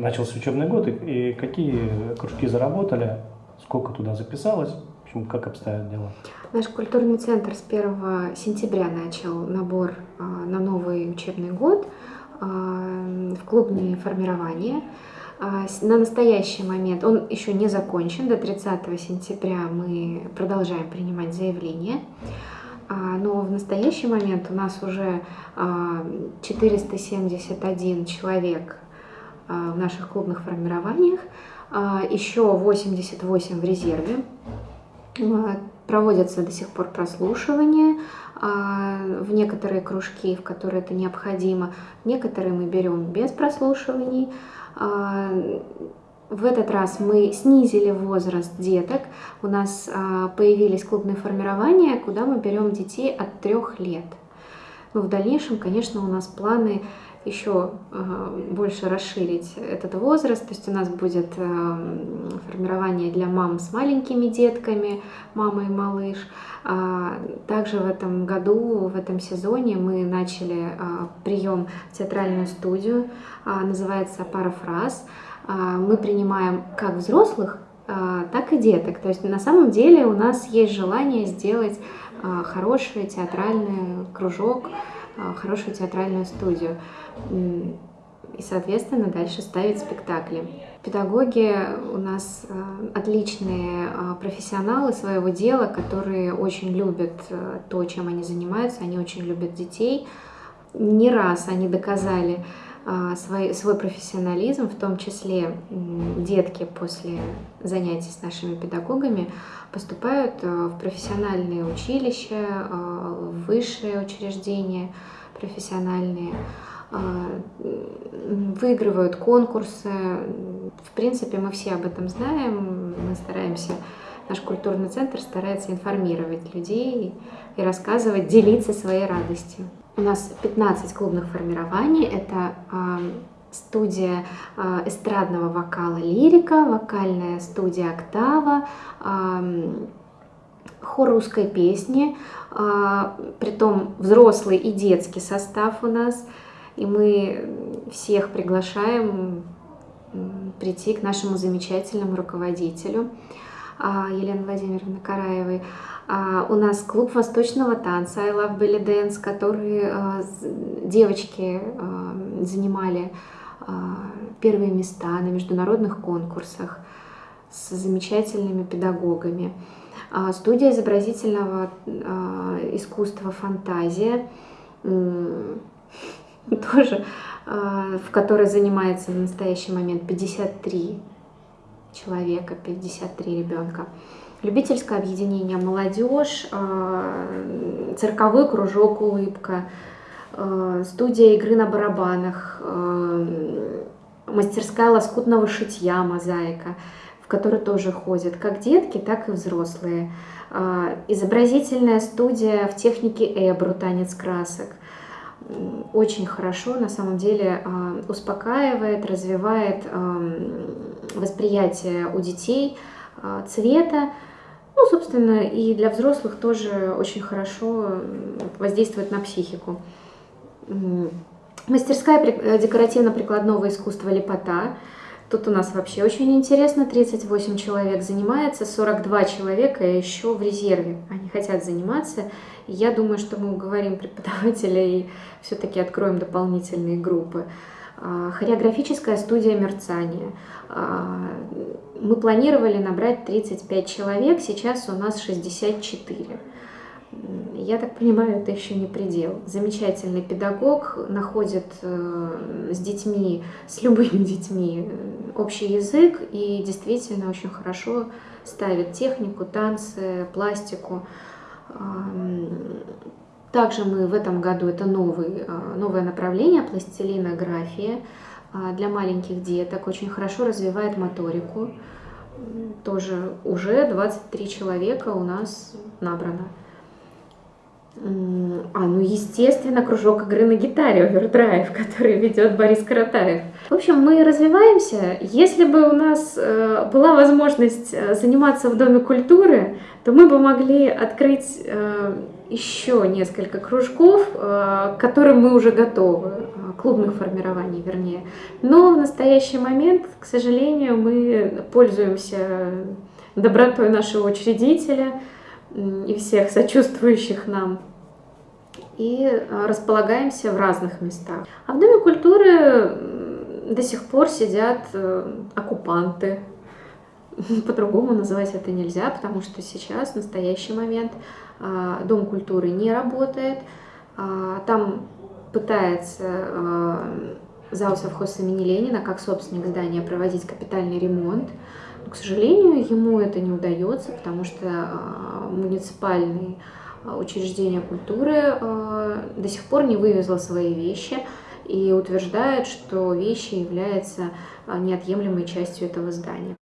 начался учебный год, и, и какие кружки заработали, сколько туда записалось, в общем, как обстоят дела? Наш культурный центр с 1 сентября начал набор а, на новый учебный год а, в клубные формирования. А, на настоящий момент он еще не закончен. До 30 сентября мы продолжаем принимать заявления. Но в настоящий момент у нас уже 471 человек в наших клубных формированиях, еще 88 в резерве. Проводятся до сих пор прослушивания в некоторые кружки, в которые это необходимо. Некоторые мы берем без прослушиваний. В этот раз мы снизили возраст деток. У нас появились клубные формирования, куда мы берем детей от трех лет. Но в дальнейшем, конечно, у нас планы еще а, больше расширить этот возраст. То есть у нас будет формирование для мам с маленькими детками, мама и малыш. Также в этом году, в этом сезоне мы начали прием в театральную студию, называется «Парафраз». Мы принимаем как взрослых, так и деток. То есть на самом деле у нас есть желание сделать хороший театральный кружок, хорошую театральную студию и, соответственно, дальше ставить спектакли. Педагоги у нас отличные профессионалы своего дела, которые очень любят то, чем они занимаются, они очень любят детей. Не раз они доказали свой, свой профессионализм, в том числе детки после занятий с нашими педагогами поступают в профессиональные училища, в высшие учреждения профессиональные. А, выигрывают конкурсы. В принципе, мы все об этом знаем, мы стараемся, наш культурный центр старается информировать людей и рассказывать, делиться своей радостью. У нас 15 клубных формирований, это а, студия а, эстрадного вокала «Лирика», вокальная студия «Октава», хор русской песни, притом взрослый и детский состав у нас – и мы всех приглашаем прийти к нашему замечательному руководителю а, Елене Владимировне Караевой. А, у нас клуб восточного танца I Love Belly Dance, который а, девочки занимали первые места на международных конкурсах с замечательными педагогами. Студия изобразительного искусства «Фантазия» тоже, в которой занимается в настоящий момент 53 человека, 53 ребенка. Любительское объединение «Молодежь», а, цирковой кружок «Улыбка», а, студия игры на барабанах, мастерская лоскутного шитья «Мозаика», в которой тоже ходят как детки, так и взрослые. Изобразительная студия в технике эбру «Танец красок», очень хорошо, на самом деле, а, успокаивает, развивает восприятие у детей а, цвета. Ну, собственно, и для взрослых тоже очень хорошо воздействует на психику. Мастерская э, декоративно-прикладного искусства «Лепота». Тут у нас вообще очень интересно, 38 человек занимается, 42 человека еще в резерве. Они хотят заниматься, я думаю, что мы уговорим преподавателя и все-таки откроем дополнительные группы. А, хореографическая студия мерцания. А, мы планировали набрать 35 человек, сейчас у нас 64. Я так понимаю, это еще не предел. Замечательный педагог находит э, с детьми, с любыми детьми э, общий язык и действительно очень хорошо ставит технику, танцы, пластику. Также мы в этом году, это новый, а, новое направление, пластилинография а, для маленьких деток, очень хорошо развивает моторику. Тоже уже 23 человека у нас набрано. А, ну, естественно, кружок игры на гитаре овердрайв, который ведет Борис Каратаев. В общем, мы развиваемся. Если бы у нас э, была возможность э, заниматься в Доме культуры, то мы бы могли открыть э, еще несколько кружков, к которым мы уже готовы, клубных формирований вернее. Но в настоящий момент, к сожалению, мы пользуемся добротой нашего учредителя и всех сочувствующих нам и располагаемся в разных местах. А в Доме культуры до сих пор сидят э, оккупанты. По-другому называть это нельзя, потому что сейчас, в настоящий момент, а, Дом культуры не работает. А, там пытается а, зал совхоз имени Ленина, как собственник здания, проводить капитальный ремонт. Но, к сожалению, ему это не удается, потому что муниципальные учреждения культуры до сих пор не вывезло свои вещи и утверждает, что вещи являются неотъемлемой частью этого здания.